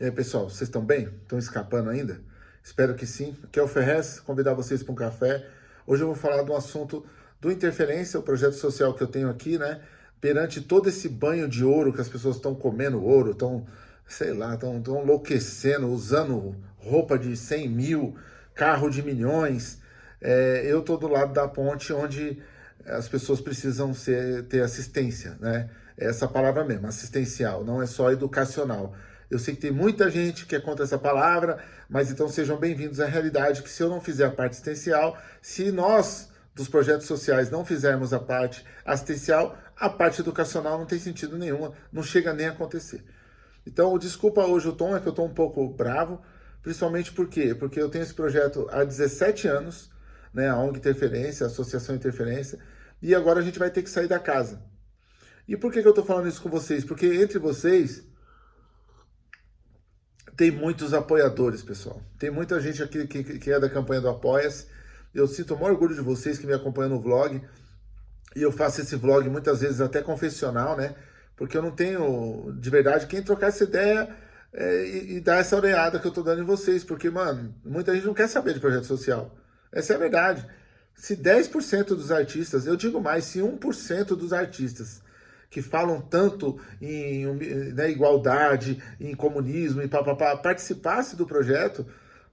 E aí, pessoal, vocês estão bem? Estão escapando ainda? Espero que sim. Aqui é o Ferrez, convidar vocês para um café. Hoje eu vou falar de um assunto do Interferência, o projeto social que eu tenho aqui, né? Perante todo esse banho de ouro que as pessoas estão comendo ouro, estão, sei lá, estão enlouquecendo, usando roupa de 100 mil, carro de milhões. É, eu estou do lado da ponte onde as pessoas precisam ser, ter assistência, né? Essa palavra mesmo, assistencial, não é só educacional. Eu sei que tem muita gente que é contra essa palavra, mas então sejam bem-vindos à realidade que se eu não fizer a parte assistencial, se nós dos projetos sociais não fizermos a parte assistencial, a parte educacional não tem sentido nenhuma, não chega nem a acontecer. Então, desculpa hoje o tom, é que eu estou um pouco bravo, principalmente por quê? Porque eu tenho esse projeto há 17 anos, né, a ONG Interferência, a Associação Interferência, e agora a gente vai ter que sair da casa. E por que, que eu estou falando isso com vocês? Porque entre vocês tem muitos apoiadores, pessoal. Tem muita gente aqui que, que é da campanha do Apoia-se. Eu sinto o maior orgulho de vocês que me acompanham no vlog. E eu faço esse vlog muitas vezes até confessional, né? Porque eu não tenho, de verdade, quem trocar essa ideia é, e, e, dar essa orelhada que eu tô dando em vocês. Porque, mano, muita gente não quer saber de projeto social. Essa é a verdade. Se 10% dos artistas, eu digo mais, se 1% dos artistas que falam tanto em né, igualdade, em comunismo, e papapá, participasse do projeto,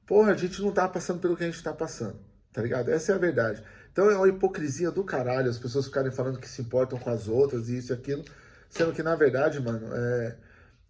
porra, a gente não tá passando pelo que a gente tá passando, tá ligado? Essa é a verdade. Então é uma hipocrisia do caralho, as pessoas ficarem falando que se importam com as outras e isso e aquilo, sendo que na verdade, mano, é,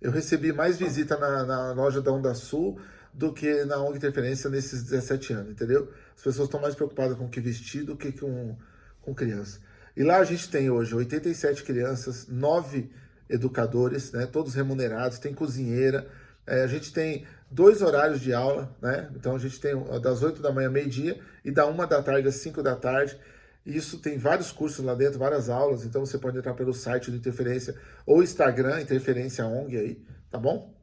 eu recebi mais visita na, na loja da Onda Sul do que na ONG Interferência nesses 17 anos, entendeu? As pessoas estão mais preocupadas com o que vestir do que com, com criança. E lá a gente tem hoje 87 crianças, 9 educadores, né, todos remunerados, tem cozinheira, é, a gente tem dois horários de aula, né? Então a gente tem das 8 da manhã, meio-dia, e da 1 da tarde às 5 da tarde. Isso tem vários cursos lá dentro, várias aulas, então você pode entrar pelo site do Interferência ou Instagram, Interferência ONG aí, tá bom?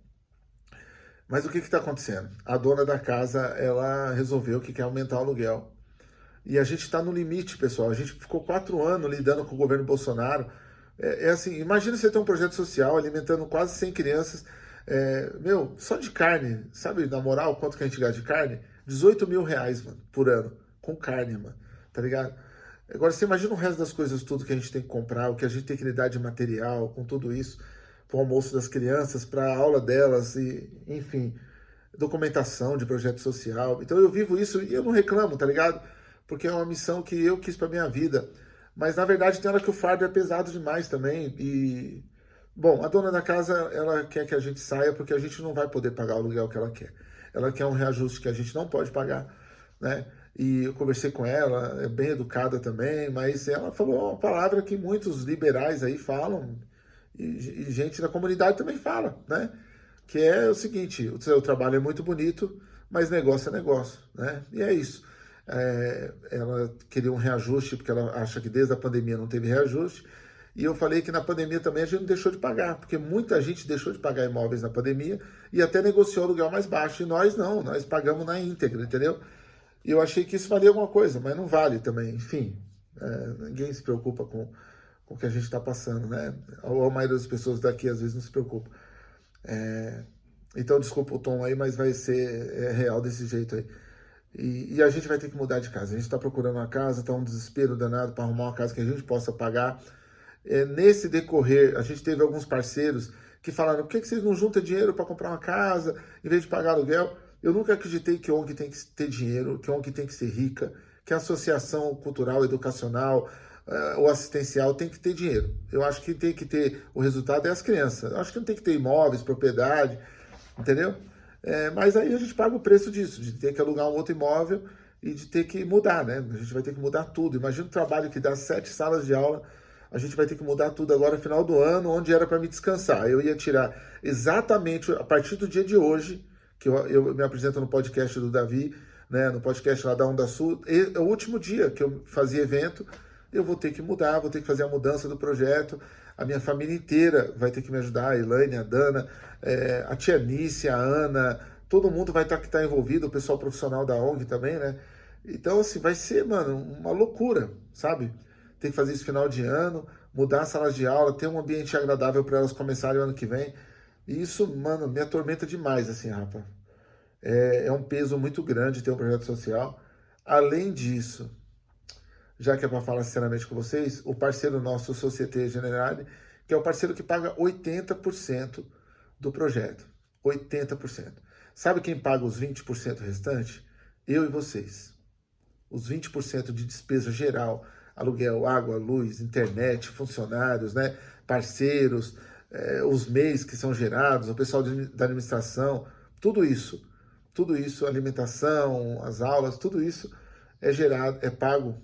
Mas o que está acontecendo? A dona da casa, ela resolveu que quer aumentar o aluguel. E a gente está no limite, pessoal. A gente ficou quatro anos lidando com o governo Bolsonaro. É, é assim, imagina você ter um projeto social alimentando quase 100 crianças. É, meu, só de carne, sabe, na moral, quanto que a gente gasta de carne? 18 mil reais, mano, por ano, com carne, mano, tá ligado? Agora, você imagina o resto das coisas, tudo que a gente tem que comprar, o que a gente tem que lidar de material, com tudo isso, para o almoço das crianças, para a aula delas, e enfim, documentação de projeto social. Então eu vivo isso e eu não reclamo, tá ligado? Porque é uma missão que eu quis para minha vida. Mas, na verdade, tem hora que o fardo é pesado demais também. E, bom, a dona da casa, ela quer que a gente saia porque a gente não vai poder pagar o aluguel que ela quer. Ela quer um reajuste que a gente não pode pagar, né? E eu conversei com ela, é bem educada também, mas ela falou uma palavra que muitos liberais aí falam, e, e gente da comunidade também fala, né? Que é o seguinte, o seu trabalho é muito bonito, mas negócio é negócio, né? E é isso é, ela queria um reajuste, porque ela acha que desde a pandemia não teve reajuste, e eu falei que na pandemia também a gente não deixou de pagar, porque muita gente deixou de pagar imóveis na pandemia e até negociou aluguel mais baixo, e nós não, nós pagamos na íntegra, entendeu? E eu achei que isso valia alguma coisa, mas não vale também, enfim, é, ninguém se preocupa com, com o que a gente está passando, né? A, a maioria das pessoas daqui às vezes não se preocupa. É, então, desculpa o tom aí, mas vai ser é, real desse jeito aí. E, e, a gente vai ter que mudar de casa. A gente está procurando uma casa, está um desespero danado para arrumar uma casa que a gente possa pagar. É, nesse decorrer, a gente teve alguns parceiros que falaram, por que, que vocês não juntam dinheiro para comprar uma casa em vez de pagar aluguel? Eu nunca acreditei que ONG tem que ter dinheiro, que ONG tem que ser rica, que a associação cultural, educacional uh, ou assistencial tem que ter dinheiro. Eu acho que tem que ter, o resultado é as crianças. Eu acho que não tem que ter imóveis, propriedade, entendeu? É, mas aí a gente paga o preço disso, de ter que alugar um outro imóvel e de ter que mudar, né? A gente vai ter que mudar tudo. Imagina o trabalho que dá sete salas de aula, a gente vai ter que mudar tudo agora final do ano, onde era para me descansar. Eu ia tirar exatamente a partir do dia de hoje, que eu, eu me apresento no podcast do Davi, né, no podcast lá da Onda Sul, é o último dia que eu fazia evento, eu vou ter que mudar, vou ter que fazer a mudança do projeto, a minha família inteira vai ter que me ajudar, a Elaine, a Dana, é, a tia Nice, a Ana, todo mundo vai estar tá, que tá envolvido, o pessoal profissional da ONG também, né? Então, assim, vai ser, mano, uma loucura, sabe? Tem que fazer isso final de ano, mudar as salas de aula, ter um ambiente agradável para elas começarem o ano que vem. E isso, mano, me atormenta demais, assim, rapaz. É, é um peso muito grande ter um projeto social. Além disso, já que é para falar sinceramente com vocês, o parceiro nosso, Societe Generale, que é o parceiro que paga 80% do projeto. 80%. Sabe quem paga os 20% restante? Eu e vocês. Os 20% de despesa geral, aluguel, água, luz, internet, funcionários, né, parceiros, é, os MEIs que são gerados, o pessoal de, da administração, tudo isso, tudo isso, alimentação, as aulas, tudo isso é gerado, é pago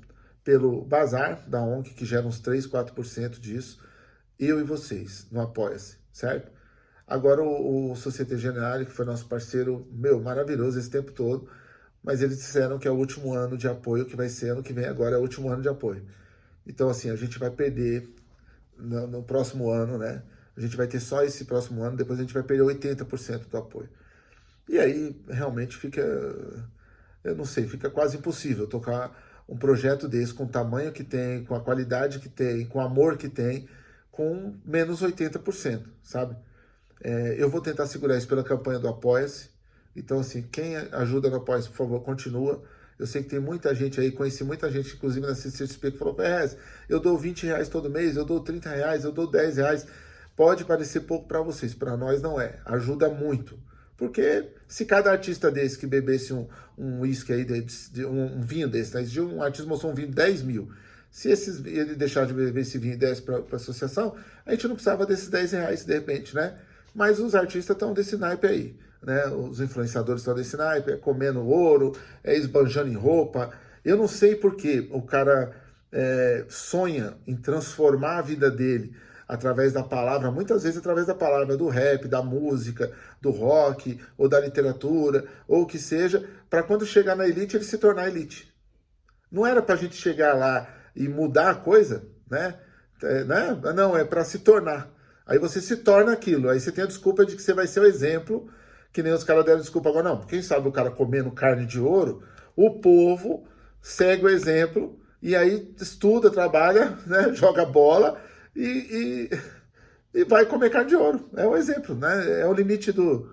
pelo Bazar da ONG, que gera uns 3, 4% disso, eu e vocês, no Apoia-se, certo? Agora o, o Societe Generale, que foi nosso parceiro, meu, maravilhoso esse tempo todo, mas eles disseram que é o último ano de apoio, que vai ser ano que vem agora, é o último ano de apoio. Então, assim, a gente vai perder no, no próximo ano, né? A gente vai ter só esse próximo ano, depois a gente vai perder 80% do apoio. E aí, realmente, fica, eu não sei, fica quase impossível tocar um projeto desse com o tamanho que tem, com a qualidade que tem, com o amor que tem, com menos 80%, sabe? É, eu vou tentar segurar isso pela campanha do Apoia-se. Então, assim, quem ajuda no Apoia-se, por favor, continua. Eu sei que tem muita gente aí, conheci muita gente, inclusive na CCXP, que falou, Ferrez, eu dou 20 reais todo mês, eu dou 30 reais, eu dou 10 reais. Pode parecer pouco para vocês, para nós não é. Ajuda muito. Porque se cada artista desse que bebesse um, um aí, de, um, um, vinho desse, né? um artista mostrou um vinho de 10 mil, se esses, ele deixar de beber esse vinho e desse para a associação, a gente não precisava desses 10 reais de repente, né? Mas os artistas estão desse naipe aí, né? Os influenciadores estão desse naipe, é comendo ouro, é esbanjando em roupa. Eu não sei por que o cara é, sonha em transformar a vida dele através da palavra, muitas vezes através da palavra do rap, da música, do rock, ou da literatura, ou o que seja, para quando chegar na elite, ele se tornar elite. Não era para a gente chegar lá e mudar a coisa, né? É, né? Não, é para se tornar. Aí você se torna aquilo. Aí você tem a desculpa de que você vai ser o exemplo, que nem os caras deram desculpa agora. Não, quem sabe o cara comendo carne de ouro, o povo segue o exemplo e aí estuda, trabalha, né, joga bola e, e, e vai comer carne de ouro. É o exemplo, né? É o limite do...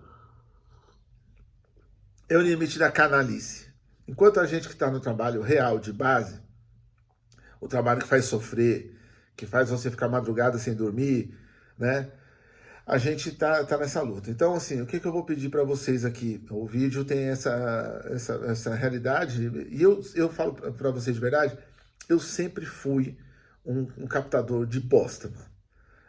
É o limite da canalice. Enquanto a gente que está no trabalho real, de base, o trabalho que faz sofrer, que faz você ficar madrugada sem dormir, né? A gente tá, tá nessa luta. Então, assim, o que, que eu vou pedir para vocês aqui? O vídeo tem essa, essa, essa realidade, e eu, eu falo para vocês de verdade, eu sempre fui um, um, captador de bosta, mano.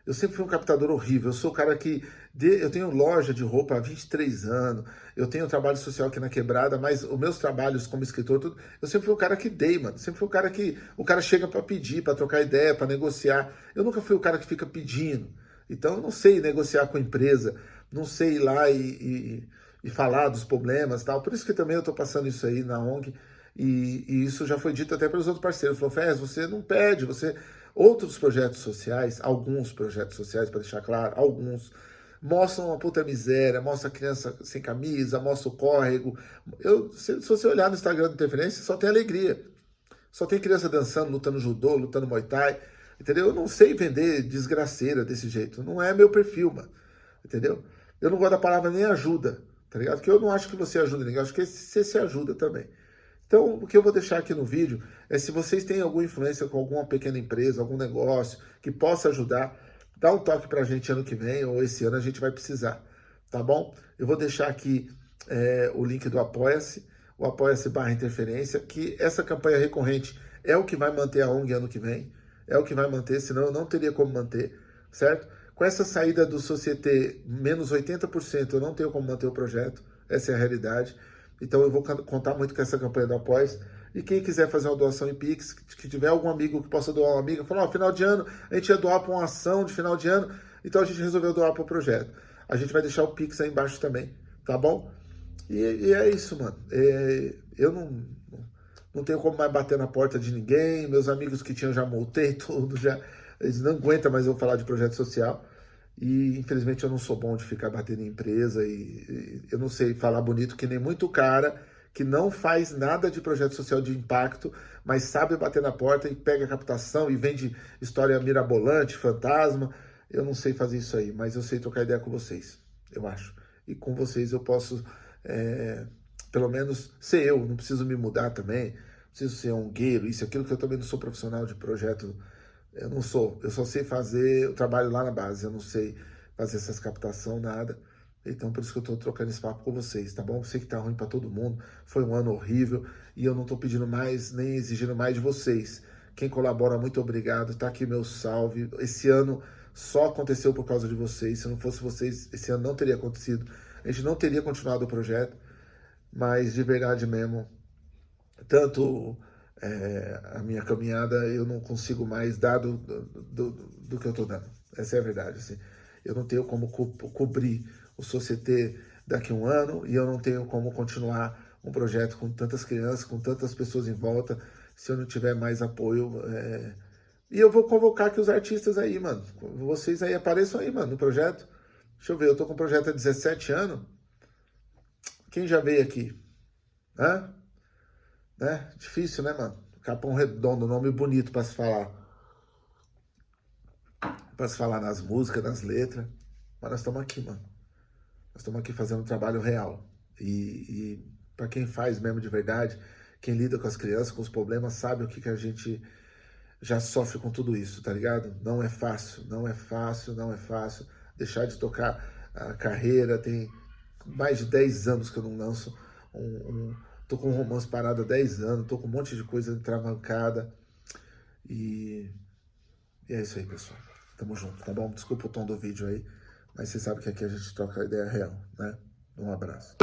Eu sempre fui um captador horrível. Eu sou o cara que... De, eu tenho loja de roupa há 23 anos. Eu tenho trabalho social aqui na Quebrada, mas os meus trabalhos como escritor, tudo, eu sempre fui o cara que dei, mano. Sempre fui o cara que... O cara chega para pedir, para trocar ideia, para negociar. Eu nunca fui o cara que fica pedindo. Então eu não sei negociar com a empresa, não sei ir lá e, e, e falar dos problemas tal. Por isso que também eu estou passando isso aí na ONG. E, e, isso já foi dito até pelos outros parceiros. Falou, Fez, você não pede, você... Outros projetos sociais, alguns projetos sociais, para deixar claro, alguns, mostram uma puta miséria, mostra a criança sem camisa, mostra o córrego. Eu, se, se você olhar no Instagram do Interferência, só tem alegria. Só tem criança dançando, lutando judô, lutando muay thai. Entendeu? Eu não sei vender desgraceira desse jeito. Não é meu perfil, mano. Entendeu? Eu não gosto da palavra nem ajuda, tá ligado? Porque eu não acho que você ajuda ninguém, eu acho que você se ajuda também. Então, o que eu vou deixar aqui no vídeo é se vocês têm alguma influência com alguma pequena empresa, algum negócio que possa ajudar, dá um toque pra gente ano que vem ou esse ano a gente vai precisar, tá bom? Eu vou deixar aqui é, o link do Apoia-se, o Apoia-se barra interferência, que essa campanha recorrente é o que vai manter a ONG ano que vem é o que vai manter, senão eu não teria como manter, certo? Com essa saída do Societe menos 80%, eu não tenho como manter o projeto, essa é a realidade. Então eu vou contar muito com essa campanha do Após. E quem quiser fazer uma doação em Pix, que tiver algum amigo que possa doar uma amiga, falar, ó, oh, final de ano, a gente ia doar para uma ação de final de ano, então a gente resolveu doar para o projeto. A gente vai deixar o Pix aí embaixo também, tá bom? E, e é isso, mano. É, eu não, não tenho como mais bater na porta de ninguém, meus amigos que tinham já multei tudo, já, eles não aguentam mais eu falar de projeto social, e infelizmente eu não sou bom de ficar batendo em empresa, e, e eu não sei falar bonito que nem muito cara que não faz nada de projeto social de impacto, mas sabe bater na porta e pega captação e vende história mirabolante, fantasma, eu não sei fazer isso aí, mas eu sei trocar ideia com vocês. eu acho. E com vocês eu posso, é, pelo menos, ser eu, não preciso me mudar também, preciso ser um gueiro, isso, aquilo que eu também não sou profissional de projeto, eu não sou, eu só sei fazer o trabalho lá na base, eu não sei fazer essas captação, nada. Então, por isso que eu tô trocando esse papo com vocês, tá bom? Eu sei que tá ruim para todo mundo, foi um ano horrível, e eu não tô pedindo mais, nem exigindo mais de vocês. Quem colabora, muito obrigado, tá aqui meu salve. Esse ano só aconteceu por causa de vocês, se não fosse vocês, esse ano não teria acontecido. A gente não teria continuado o projeto, mas de verdade mesmo, tanto é, a minha caminhada eu não consigo mais dar do, do, do, do que eu tô dando. Essa é a verdade, assim. Eu não tenho como co cobrir o Societe daqui a um ano e eu não tenho como continuar um projeto com tantas crianças, com tantas pessoas em volta, se eu não tiver mais apoio. É... E eu vou convocar aqui os artistas aí, mano. Vocês aí apareçam aí, mano, no projeto. Deixa eu ver, eu tô com um projeto há 17 anos. Quem já veio aqui? Hã? Né? Difícil, né, mano? Capão Redondo, nome bonito para se falar. Para se falar nas músicas, nas letras. Mas nós estamos aqui, mano. Nós estamos aqui fazendo um trabalho real. E, e para quem faz mesmo de verdade, quem lida com as crianças, com os problemas, sabe o que, que a gente já sofre com tudo isso, tá ligado? Não é fácil, não é fácil, não é fácil. Deixar de tocar a carreira, tem mais de 10 anos que eu não lanço um... um tô com um romance parado há 10 anos, tô com um monte de coisa travancada. E, e é isso aí, pessoal. Tamo junto, tá bom? Desculpa o tom do vídeo aí. Mas você sabe que aqui a gente troca ideia real, né? Um abraço.